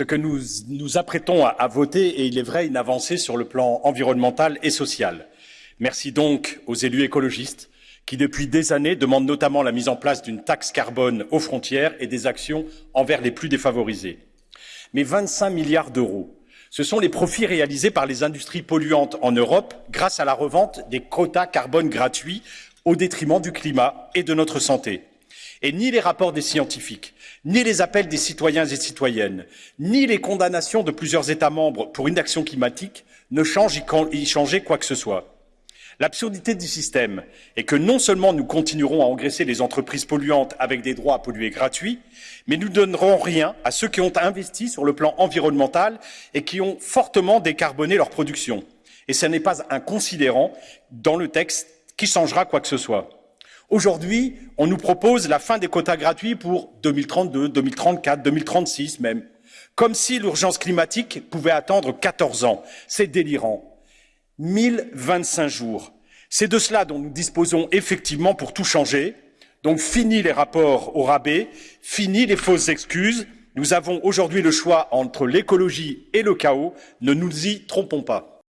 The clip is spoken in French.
ce que nous nous apprêtons à, voter est, il est vrai, une avancée sur le plan environnemental et social. Merci donc aux élus écologistes qui, depuis des années, demandent notamment la mise en place d'une taxe carbone aux frontières et des actions envers les plus défavorisés. Mais 25 milliards d'euros, ce sont les profits réalisés par les industries polluantes en Europe grâce à la revente des quotas carbone gratuits au détriment du climat et de notre santé. Et ni les rapports des scientifiques, ni les appels des citoyens et citoyennes, ni les condamnations de plusieurs États membres pour inaction climatique ne changent y changer quoi que ce soit. L'absurdité du système est que non seulement nous continuerons à engraisser les entreprises polluantes avec des droits à polluer gratuits, mais nous ne donnerons rien à ceux qui ont investi sur le plan environnemental et qui ont fortement décarboné leur production. Et ce n'est pas un considérant dans le texte qui changera quoi que ce soit. Aujourd'hui, on nous propose la fin des quotas gratuits pour 2032, 2034, 2036 même, comme si l'urgence climatique pouvait attendre 14 ans. C'est délirant. 1025 jours. C'est de cela dont nous disposons effectivement pour tout changer. Donc fini les rapports au rabais, fini les fausses excuses. Nous avons aujourd'hui le choix entre l'écologie et le chaos. Ne nous y trompons pas.